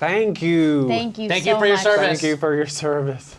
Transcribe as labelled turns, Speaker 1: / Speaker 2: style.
Speaker 1: Thank you.
Speaker 2: Thank you
Speaker 3: Thank
Speaker 2: so
Speaker 3: you for your
Speaker 2: much.
Speaker 3: service.
Speaker 1: Thank you for your service.